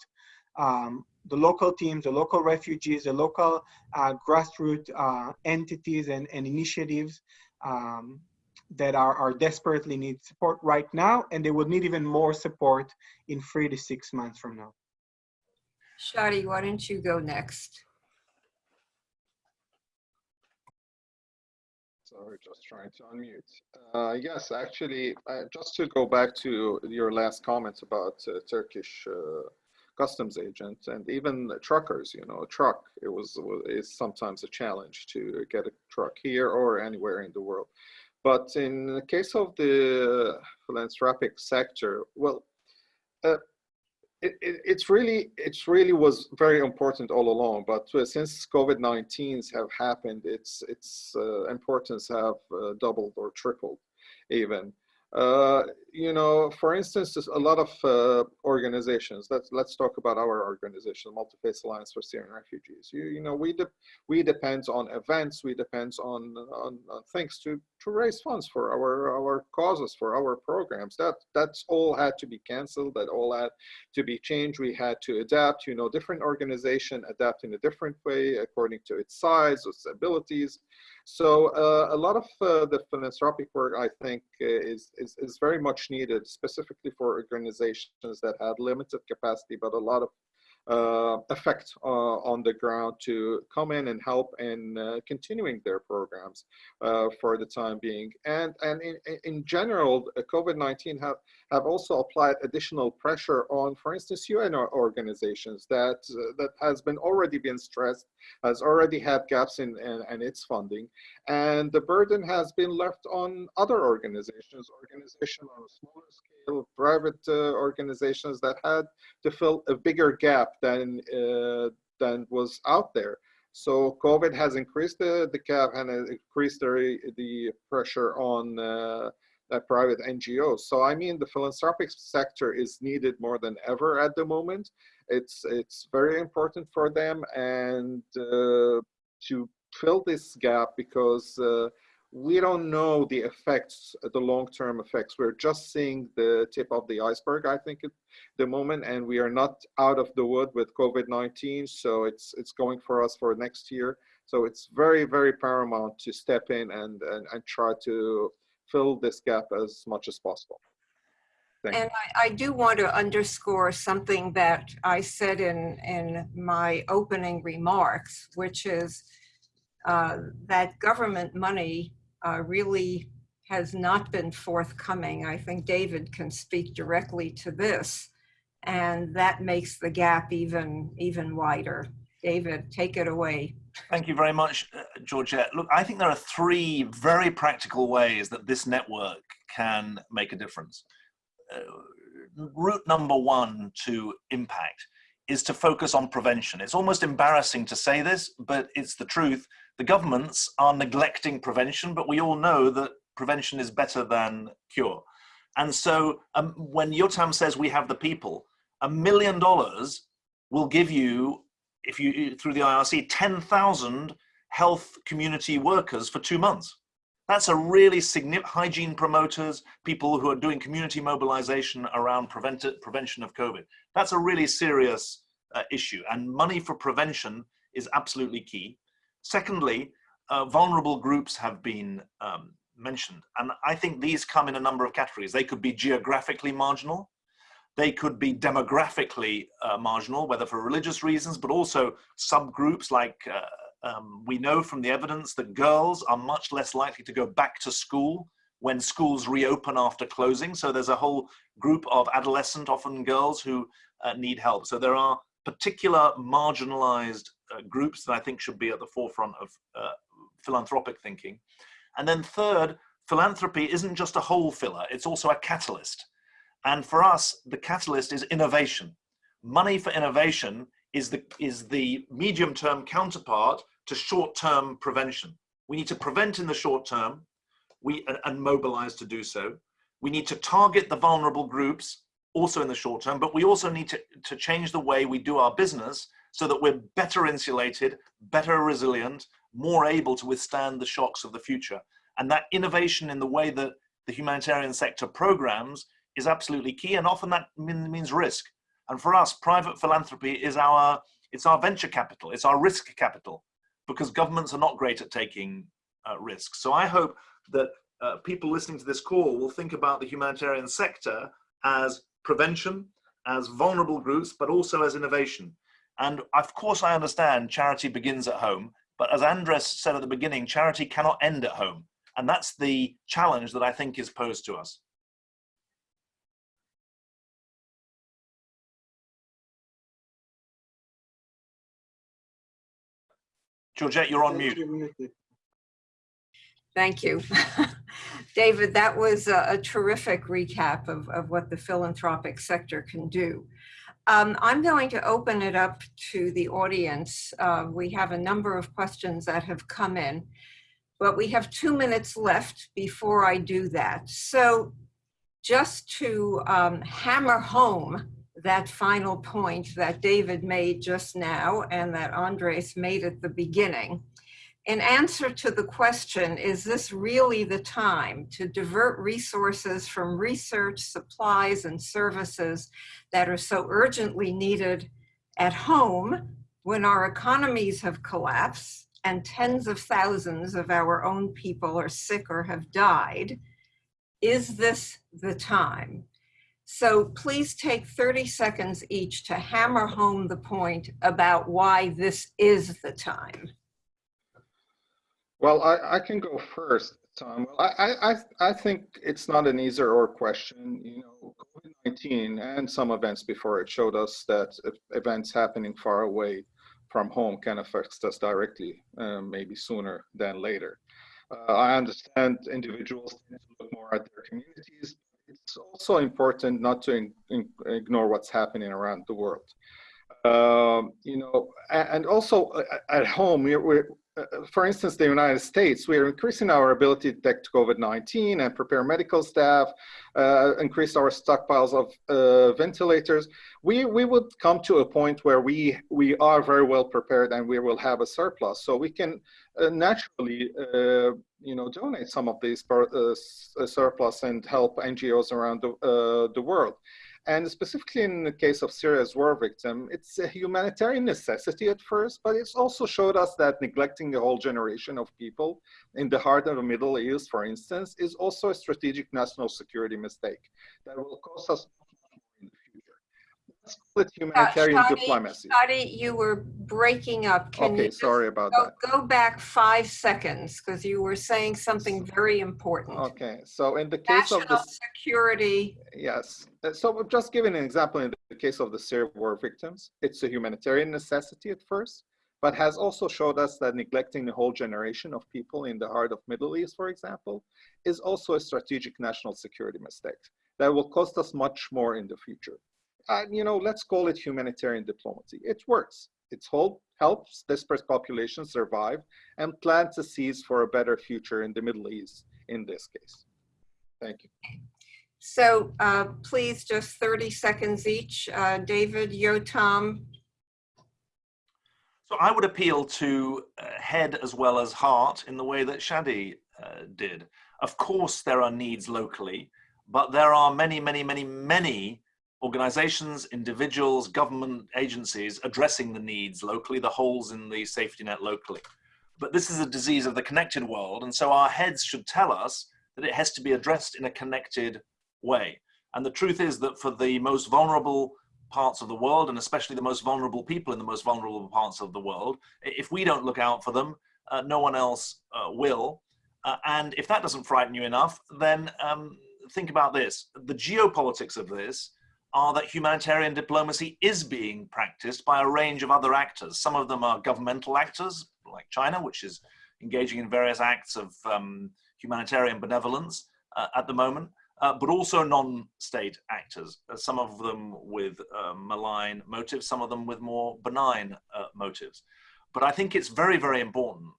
um, the local teams, the local refugees, the local uh, grassroots uh, entities and, and initiatives um, that are, are desperately need support right now, and they will need even more support in three to six months from now. Shadi, why don't you go next? Sorry, just trying to unmute. Uh, yes, actually, uh, just to go back to your last comments about uh, Turkish uh, customs agents and even truckers, you know, a truck, it was, is sometimes a challenge to get a truck here or anywhere in the world. But in the case of the philanthropic sector, well, uh, it, it, it's really it's really was very important all along. But uh, since COVID-19s have happened, its its uh, importance have uh, doubled or tripled, even. Uh, you know, for instance, a lot of uh, organizations. Let's let's talk about our organization, Multi-Faith Alliance for Syrian Refugees. You you know, we de we depend on events, we depend on, on, on things to to raise funds for our our causes, for our programs. That that's all had to be canceled. That all had to be changed. We had to adapt. You know, different organization adapt in a different way according to its size, its abilities. So uh, a lot of uh, the philanthropic work, I think, uh, is, is, is very much needed, specifically for organizations that had limited capacity, but a lot of uh, effect uh, on the ground to come in and help in uh, continuing their programs for the time being. And, and in, in general, COVID-19 have, have also applied additional pressure on, for instance, UN organizations that, uh, that has been already been stressed, has already had gaps in, in, in its funding. And the burden has been left on other organizations, organizations on a smaller scale private uh, organizations that had to fill a bigger gap than uh, than was out there. So COVID has increased the, the gap and increased the, the pressure on uh, private NGOs. So I mean, the philanthropic sector is needed more than ever at the moment. It's it's very important for them and uh, to fill this gap because uh, we don't know the effects, the long-term effects. We're just seeing the tip of the iceberg, I think, at the moment, and we are not out of the wood with COVID-19. So it's it's going for us for next year. So it's very, very paramount to step in and and, and try to fill this gap as much as possible. Thank and I, I, do want to underscore something that I said in in my opening remarks, which is uh, that government money uh, really has not been forthcoming. I think David can speak directly to this, and that makes the gap even, even wider. David, take it away. Thank you very much, uh, Georgette. Look, I think there are three very practical ways that this network can make a difference. Uh, route number one to impact is to focus on prevention. It's almost embarrassing to say this, but it's the truth the governments are neglecting prevention, but we all know that prevention is better than cure. And so um, when Yotam says we have the people, A million dollars will give you, if you through the IRC, 10,000 health community workers for two months. That's a really significant hygiene promoters, people who are doing community mobilization around prevent prevention of COVID. That's a really serious uh, issue and money for prevention is absolutely key. Secondly, uh, vulnerable groups have been um, mentioned. And I think these come in a number of categories. They could be geographically marginal. They could be demographically uh, marginal, whether for religious reasons, but also subgroups like uh, um, we know from the evidence that girls are much less likely to go back to school when schools reopen after closing. So there's a whole group of adolescent, often girls, who uh, need help. So there are particular marginalized uh, groups that I think should be at the forefront of uh, philanthropic thinking. And then third, philanthropy isn't just a hole filler, it's also a catalyst. And for us, the catalyst is innovation. Money for innovation is the, is the medium-term counterpart to short-term prevention. We need to prevent in the short term we, and, and mobilize to do so. We need to target the vulnerable groups also in the short term, but we also need to, to change the way we do our business so that we're better insulated, better resilient, more able to withstand the shocks of the future. And that innovation in the way that the humanitarian sector programs is absolutely key. And often that means risk. And for us, private philanthropy is our, it's our venture capital, it's our risk capital because governments are not great at taking uh, risks. So I hope that uh, people listening to this call will think about the humanitarian sector as prevention, as vulnerable groups, but also as innovation. And of course, I understand charity begins at home, but as Andres said at the beginning, charity cannot end at home. And that's the challenge that I think is posed to us. Georgette, you're on mute. Thank you. <laughs> David, that was a, a terrific recap of, of what the philanthropic sector can do. Um, I'm going to open it up to the audience. Uh, we have a number of questions that have come in, but we have two minutes left before I do that. So just to um, hammer home that final point that David made just now and that Andres made at the beginning, in answer to the question, is this really the time to divert resources from research, supplies, and services that are so urgently needed at home when our economies have collapsed and tens of thousands of our own people are sick or have died? Is this the time? So please take 30 seconds each to hammer home the point about why this is the time. Well, I, I can go first, Tom. I, I, I think it's not an either or question. You know, COVID-19 and some events before it showed us that events happening far away from home can affect us directly, uh, maybe sooner than later. Uh, I understand individuals to look more at their communities. It's also important not to in, in, ignore what's happening around the world. Um, you know, and also uh, at home, we're, we're for instance, the United States, we are increasing our ability to detect COVID-19 and prepare medical staff, uh, increase our stockpiles of uh, ventilators. We, we would come to a point where we, we are very well prepared and we will have a surplus. So we can uh, naturally, uh, you know, donate some of these uh, surplus and help NGOs around the, the world. And specifically in the case of Syria's war victim, it's a humanitarian necessity at first, but it's also showed us that neglecting a whole generation of people in the heart of the Middle East, for instance, is also a strategic national security mistake that will cost us let's call it humanitarian diplomacy. You were breaking up. Can okay, you sorry about go, that. Go back five seconds because you were saying something very important. Okay, so in the case National of the security. Yes, uh, so just giving an example in the case of the Syria war victims, it's a humanitarian necessity at first, but has also showed us that neglecting the whole generation of people in the heart of Middle East, for example, is also a strategic national security mistake that will cost us much more in the future uh, you know, let's call it humanitarian diplomacy. It works. It helps dispersed populations survive and plant the seeds for a better future in the Middle East in this case. Thank you. So uh, please, just 30 seconds each. Uh, David, Yotam, So I would appeal to uh, head as well as heart in the way that Shadi uh, did. Of course, there are needs locally, but there are many, many, many, many organizations, individuals, government agencies addressing the needs locally, the holes in the safety net locally. But this is a disease of the connected world, and so our heads should tell us that it has to be addressed in a connected way. And the truth is that for the most vulnerable parts of the world, and especially the most vulnerable people in the most vulnerable parts of the world, if we don't look out for them, uh, no one else uh, will. Uh, and if that doesn't frighten you enough, then um, think about this. The geopolitics of this are that humanitarian diplomacy is being practiced by a range of other actors. Some of them are governmental actors, like China, which is engaging in various acts of um, humanitarian benevolence uh, at the moment, uh, but also non-state actors, uh, some of them with uh, malign motives, some of them with more benign uh, motives. But I think it's very, very important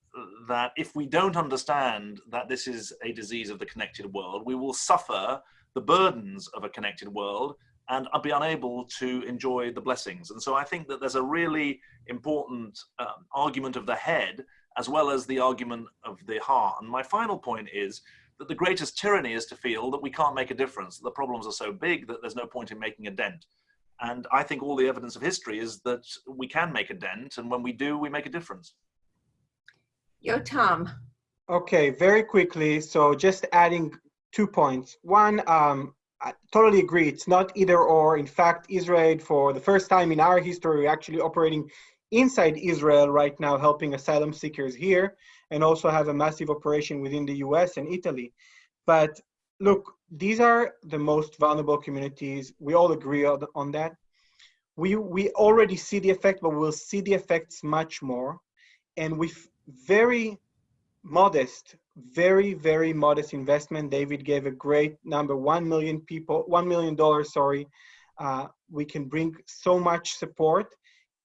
that if we don't understand that this is a disease of the connected world, we will suffer the burdens of a connected world and I'll be unable to enjoy the blessings. And so I think that there's a really important um, argument of the head as well as the argument of the heart. And my final point is that the greatest tyranny is to feel that we can't make a difference, that the problems are so big that there's no point in making a dent. And I think all the evidence of history is that we can make a dent, and when we do, we make a difference. Yotam. Okay, very quickly. So just adding two points. One, um, I totally agree. It's not either or. In fact, IsraAid, for the first time in our history, actually operating inside Israel right now, helping asylum seekers here, and also have a massive operation within the US and Italy. But look, these are the most vulnerable communities. We all agree on that. We, we already see the effect, but we'll see the effects much more. And with very modest, very, very modest investment. David gave a great number, 1 million people, $1 million, sorry. Uh, we can bring so much support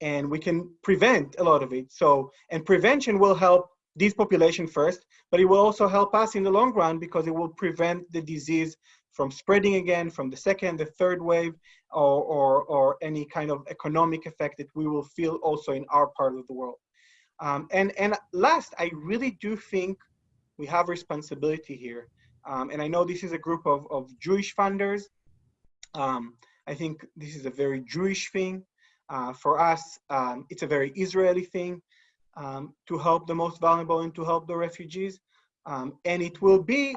and we can prevent a lot of it. So, and prevention will help this population first, but it will also help us in the long run because it will prevent the disease from spreading again from the second, the third wave, or, or, or any kind of economic effect that we will feel also in our part of the world. Um, and, and last, I really do think we have responsibility here. Um, and I know this is a group of, of Jewish funders. Um, I think this is a very Jewish thing. Uh, for us, um, it's a very Israeli thing um, to help the most vulnerable and to help the refugees. Um, and it will be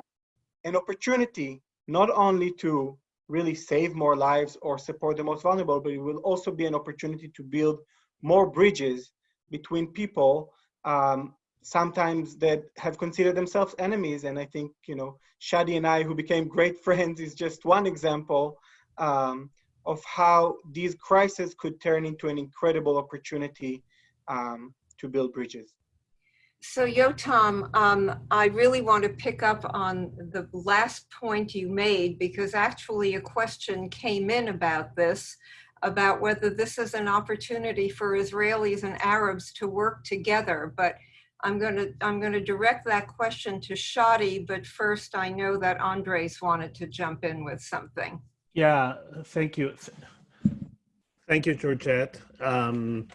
an opportunity not only to really save more lives or support the most vulnerable, but it will also be an opportunity to build more bridges between people um, sometimes that have considered themselves enemies. And I think, you know, Shadi and I, who became great <laughs> friends, is just one example um, of how these crises could turn into an incredible opportunity um, to build bridges. So Yotam, um, I really want to pick up on the last point you made because actually a question came in about this about whether this is an opportunity for Israelis and Arabs to work together. But I'm going to I'm going to direct that question to Shadi. But first, I know that Andres wanted to jump in with something. Yeah, thank you. Thank you, Georgette. Um,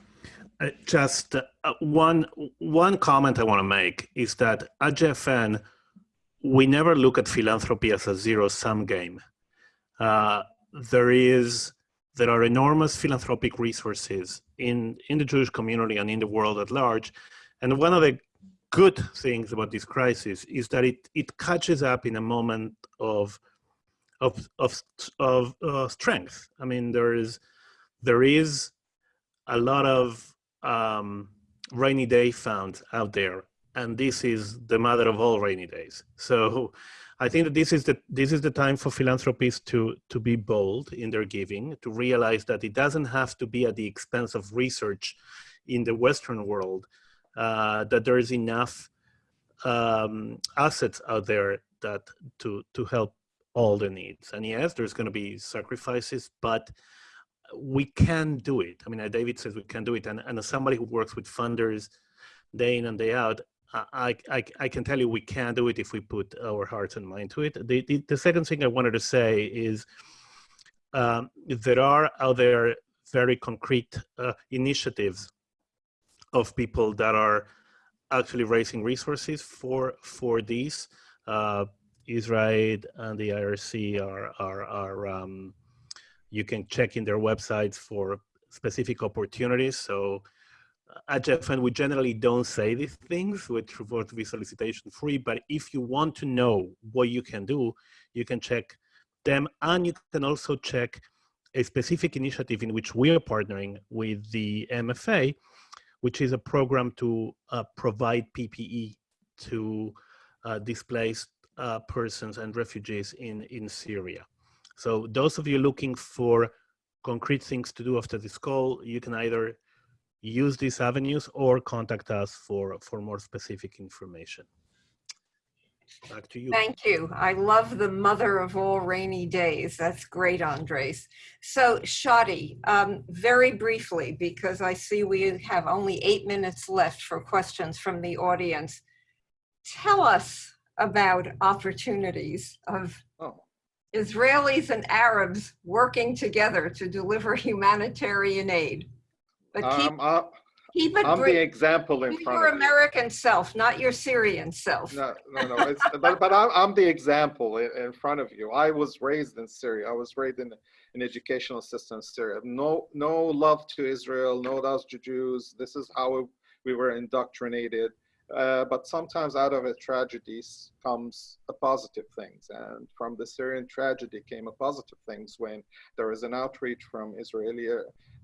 just uh, one one comment I want to make is that at JFN, we never look at philanthropy as a zero-sum game. Uh, there is there are enormous philanthropic resources in, in the Jewish community and in the world at large. And one of the good things about this crisis is that it, it catches up in a moment of, of, of, of uh, strength. I mean, there is, there is a lot of um, rainy day found out there. And this is the mother of all rainy days. So I think that this is the this is the time for philanthropists to to be bold in their giving, to realize that it doesn't have to be at the expense of research in the Western world. Uh, that there is enough um, assets out there that to to help all the needs. And yes, there's going to be sacrifices, but we can do it. I mean, David says we can do it, and and as somebody who works with funders day in and day out, I, I, I can tell you we can do it if we put our hearts and mind to it. The, the, the second thing I wanted to say is um, there are out there very concrete uh, initiatives of people that are actually raising resources for for these. Uh, IsraAid and the IRC are are, are um, you can check in their websites for specific opportunities. So at JFN, we generally don't say these things, which report to be solicitation free, but if you want to know what you can do, you can check them and you can also check a specific initiative in which we are partnering with the MFA, which is a program to uh, provide PPE to uh, displaced uh, persons and refugees in, in Syria. So those of you looking for concrete things to do after this call, you can either use these avenues or contact us for, for more specific information. Back to you. Thank you. I love the mother of all rainy days. That's great, Andres. So Shadi, um, very briefly, because I see we have only eight minutes left for questions from the audience. Tell us about opportunities of Oh. Israelis and Arabs working together to deliver humanitarian aid. But keep, Um, I- keep it I'm the example in Be front Your of you. American self, not your Syrian self. No, no, no. It's, <laughs> but but I'm, I'm the example in, in front of you. I was raised in Syria. I was raised in an educational system in Syria. No, no love to Israel. No love to Jews. This is how we were indoctrinated. Uh, but sometimes out of a tragedy comes a positive things. And from the Syrian tragedy came a positive things when there is an outreach from Israeli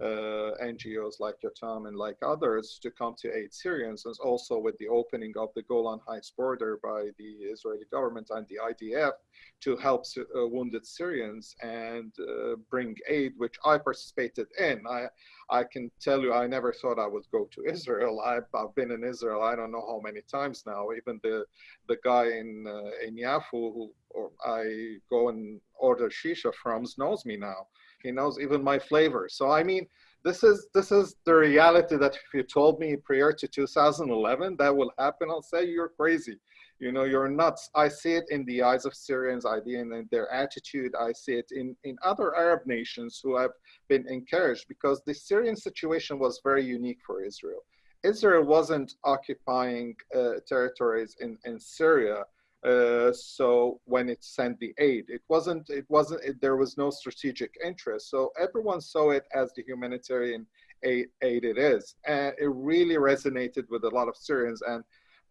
uh, NGOs like Yotam and like others to come to aid Syrians, and also with the opening of the Golan Heights border by the Israeli government and the IDF to help uh, wounded Syrians and uh, bring aid, which I participated in. I, I can tell you, I never thought I would go to Israel. I've, I've been in Israel, I don't know how many times now. Even the, the guy in, uh, in Yafo who or I go and order shisha from knows me now. He knows even my flavor. So I mean, this is this is the reality that if you told me prior to 2011 that will happen, I'll say you're crazy. You know, you're nuts. I see it in the eyes of Syrians, I see it in their attitude. I see it in, in other Arab nations who have been encouraged because the Syrian situation was very unique for Israel. Israel wasn't occupying uh, territories in, in Syria. Uh, so when it sent the aid, it wasn't, it wasn't, it, there was no strategic interest. So everyone saw it as the humanitarian aid, aid it is. And it really resonated with a lot of Syrians. And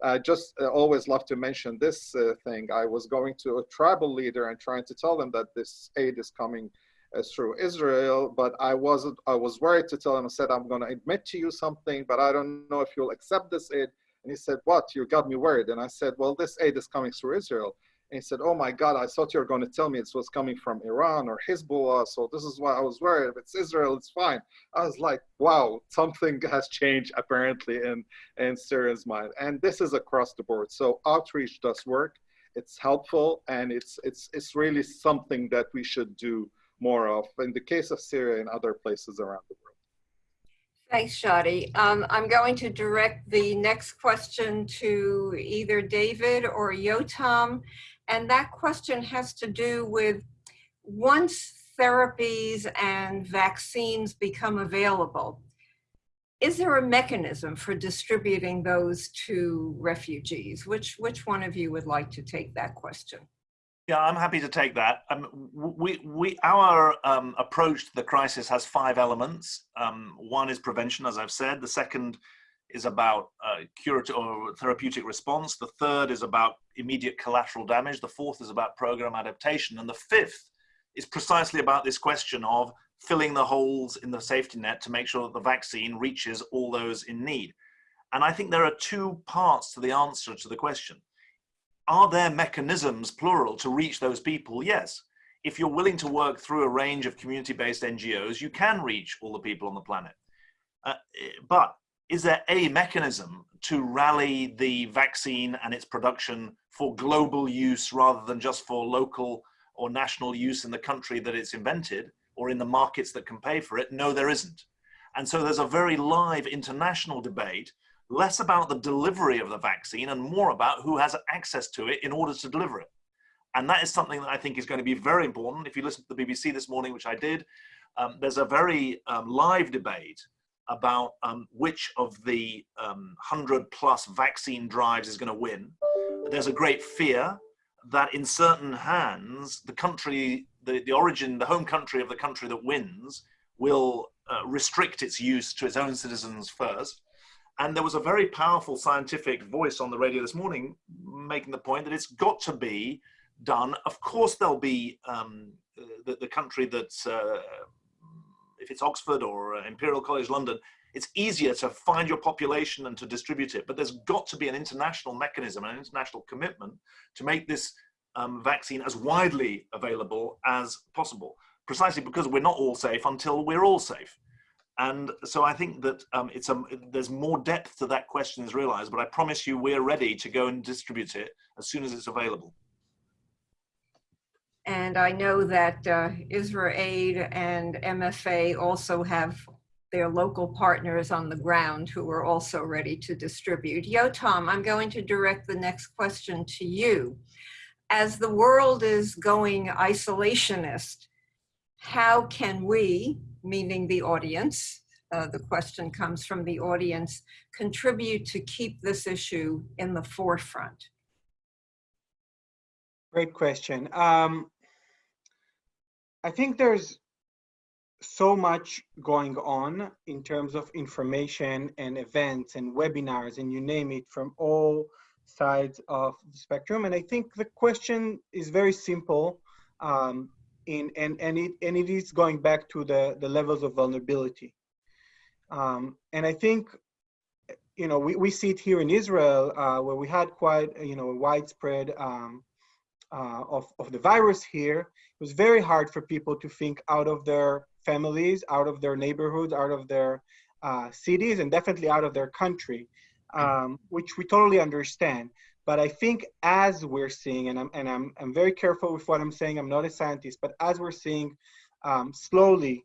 I just uh, always love to mention this uh, thing. I was going to a tribal leader and trying to tell them that this aid is coming uh, through Israel, but I wasn't, I was worried to tell him, I said, I'm going to admit to you something, but I don't know if you'll accept this aid. And he said, what? You got me worried. And I said, well, this aid is coming through Israel. And he said, oh my God, I thought you were going to tell me it was coming from Iran or Hezbollah. So this is why I was worried. If it's Israel, it's fine. I was like, wow, something <laughs> has changed apparently in, in Syria's mind. And this is across the board. So outreach does work. It's helpful and it's, it's, it's really something that we should do more of in the case of Syria and other places around the world. Thanks, Shadi. Um, I'm going to direct the next question to either David or Yotam. And that question has to do with once therapies and vaccines become available, is there a mechanism for distributing those to refugees? Which, which one of you would like to take that question? Yeah, I'm happy to take that. Um, we, we, our um, approach to the crisis has five elements. Um, one is prevention, as I've said. The second is about uh, curative or therapeutic response. The third is about immediate collateral damage. The fourth is about program adaptation. And the fifth is precisely about this question of filling the holes in the safety net to make sure that the vaccine reaches all those in need. And I think there are two parts to the answer to the question are there mechanisms, plural, to reach those people? Yes. If you're willing to work through a range of community-based NGOs, you can reach all the people on the planet. Uh, but is there a mechanism to rally the vaccine and its production for global use rather than just for local or national use in the country that it's invented or in the markets that can pay for it? No, there isn't. And so there's a very live international debate less about the delivery of the vaccine and more about who has access to it in order to deliver it. And that is something that I think is going to be very important. If you listen to the BBC this morning, which I did, um, there's a very um, live debate about um, which of the 100 um, plus vaccine drives is going to win. There's a great fear that in certain hands, the country, the, the origin, the home country of the country that wins will uh, restrict its use to its own citizens first. And there was a very powerful scientific voice on the radio this morning making the point that it's got to be done. Of course, there'll be um, the, the, country that's, uh, if it's Oxford or uh, Imperial College London, it's easier to find your population and to distribute it. But there's got to be an international mechanism, an international commitment to make this um, vaccine as widely available as possible, precisely because we're not all safe until we're all safe. And so I think that um, it's a, there's more depth to that question is realized, but I promise you we're ready to go and distribute it as soon as it's available. And I know that uh, Aid and MFA also have their local partners on the ground who are also ready to distribute. Yotam, I'm going to direct the next question to you. As the world is going isolationist, how can we, meaning the audience, uh, the question comes from the audience, contribute to keep this issue in the forefront? Great question. Um, I think there's so much going on in terms of information and events and webinars and you name it from all sides of the spectrum. And I think the question is very simple um, in, and, and, it, and it is going back to the, the levels of vulnerability. Um, and I think, you know, we, we see it here in Israel uh, where we had quite, you know, a widespread um, uh, of, of the virus here, it was very hard for people to think out of their families, out of their neighborhoods, out of their uh, cities, and definitely out of their country, um, which we totally understand. But I think as we're seeing, and I'm, and I'm, I'm very careful with what I'm saying, I'm not a scientist, but as we're seeing um, slowly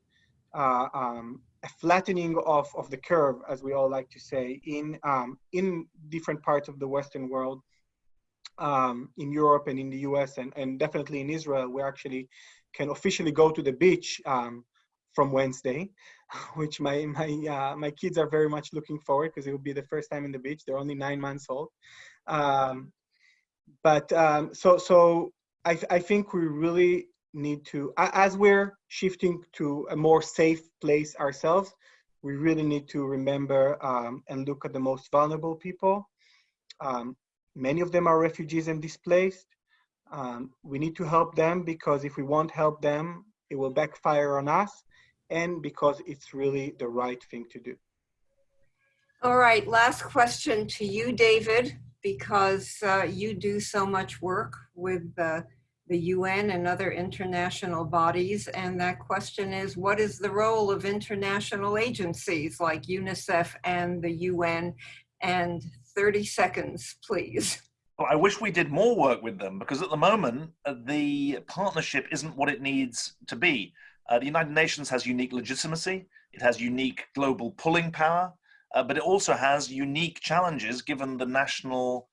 uh, um, a flattening of, of the curve, as we all like to say, in, um, in different parts of the Western world, um, in Europe and in the US and, and definitely in Israel, we actually can officially go to the beach um, from Wednesday, <laughs> which my my uh, my kids are very much looking forward because it will be the first time in the beach. They're only nine months old, um, but um, so so I I think we really need to as we're shifting to a more safe place ourselves. We really need to remember um, and look at the most vulnerable people. Um, Many of them are refugees and displaced. Um, we need to help them because if we won't help them, it will backfire on us and because it's really the right thing to do. All right, last question to you, David, because uh, you do so much work with the UN and other international bodies. And that question is, what is the role of international agencies like UNICEF and the UN and 30 seconds, please. Well, I wish we did more work with them because at the moment, uh, the partnership isn't what it needs to be. Uh, the United Nations has unique legitimacy, it has unique global pulling power, uh, but it also has unique challenges given the national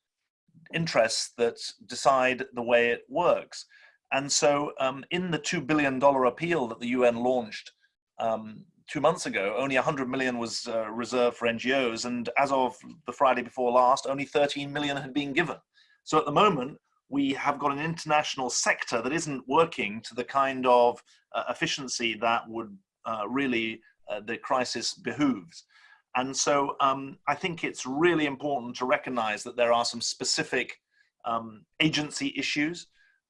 interests that decide the way it works. And so um, in the $2 billion appeal that the UN launched um, two months ago, only 100 million was uh, reserved for NGOs, and as of the Friday before last, only 13 million had been given. So at the moment, we have got an international sector that isn't working to the kind of uh, efficiency that would uh, really uh, the crisis behooves. And so um, I think it's really important to recognize that there are some specific um, agency issues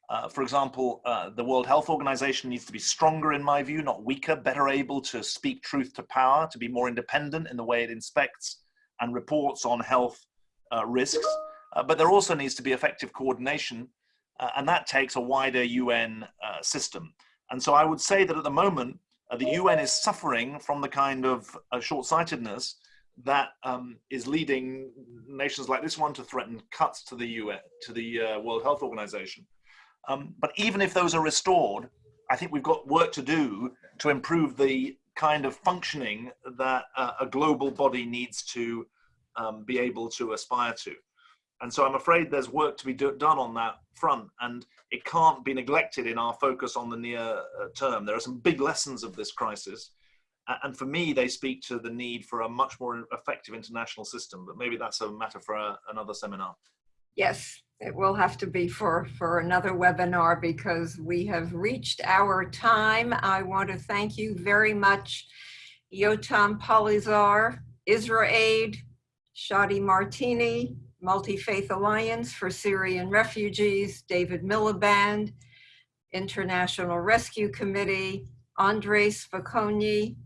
uh, for example, uh, the World Health Organization needs to be stronger, in my view, not weaker, better able to speak truth to power, to be more independent in the way it inspects and reports on health uh, risks. Uh, but there also needs to be effective coordination, uh, and that takes a wider UN system. And so I would say that at the moment, the UN is suffering from the kind of short-sightedness that um, is leading nations like this one to threaten cuts to the UN, to the World Health Organization. Um, but even if those are restored, I think we've got work to do to improve the kind of functioning that uh, a global body needs to um, be able to aspire to. And so I'm afraid there's work to be do done on that front, and it can't be neglected in our focus on the near uh, term. There are some big lessons of this crisis, and for me, they speak to the need for a much more effective international system. But maybe that's a matter for a, another seminar. Yes, it will have to be for, for another webinar because we have reached our time. I want to thank you very much, Yotam Polizer, IsraAid, Shadi Martini, Multi-Faith Alliance for Syrian Refugees, David Miliband, International Rescue Committee, Andres Spokoiny.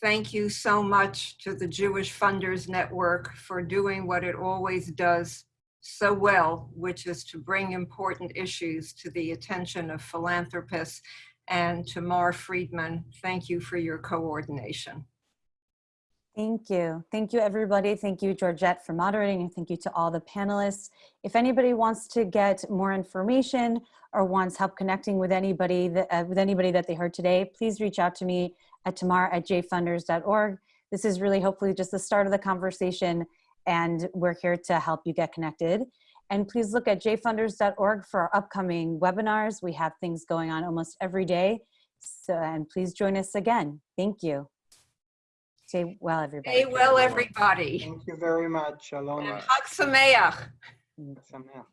Thank you so much to the Jewish Funders Network for doing what it always does so well, which is to bring important issues to the attention of philanthropists. And to Mar Friedman, thank you for your coordination. Thank you. Thank you, everybody. Thank you, Georgette, for moderating, and thank you to all the panelists. If anybody wants to get more information or wants help connecting with anybody that, uh, with anybody that they heard today, please reach out to me at tamar at jfunders.org. This is really hopefully just the start of the conversation, and we're here to help you get connected. And please look at jfunders.org for our upcoming webinars. We have things going on almost every day. So, and please join us again. Thank you. Stay well, everybody. Stay well, everybody. Thank you very much. Shalom. And Chag Sameach. Sameach.